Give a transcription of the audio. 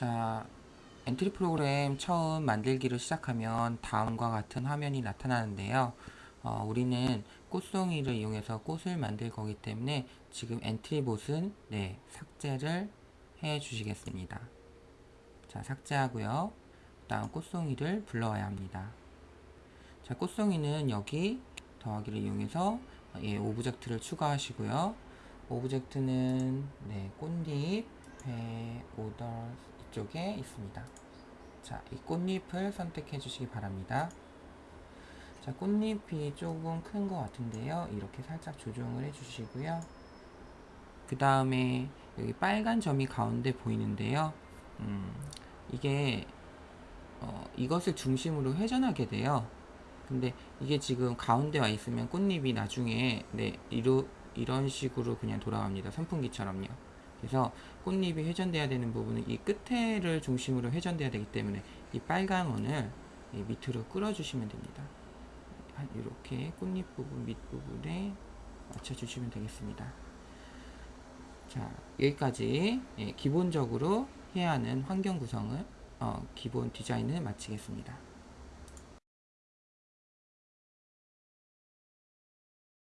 자, 엔트리 프로그램 처음 만들기를 시작하면 다음과 같은 화면이 나타나는데요. 어, 우리는 꽃송이를 이용해서 꽃을 만들 거기 때문에 지금 엔트리 봇은 네, 삭제를 해 주시겠습니다. 자, 삭제하고요. 다음 꽃송이를 불러와야 합니다. 자, 꽃송이는 여기 더하기를 이용해서 예, object를 추가하시고요. object는 네, 꽃잎, 배, 오더 이 쪽에 있습니다. 자, 이 꽃잎을 선택해 주시기 바랍니다. 자, 꽃잎이 조금 큰 것 같은데요. 이렇게 살짝 조정을 해 주시고요. 그 다음에 여기 빨간 점이 가운데 보이는데요. 음, 이게 어, 이것을 중심으로 회전하게 돼요. 근데 이게 지금 가운데 와 있으면 꽃잎이 나중에 네, 이러, 이런 식으로 그냥 돌아갑니다. 선풍기처럼요. 그래서 꽃잎이 회전돼야 되는 부분은 이 끝에를 중심으로 회전돼야 되기 때문에 이 빨간 원을 이 밑으로 끌어주시면 됩니다. 한 이렇게 꽃잎 부분 밑부분에 맞춰주시면 되겠습니다. 자 여기까지 예, 기본적으로 해야 하는 환경 구성을 어, 기본 디자인을 마치겠습니다.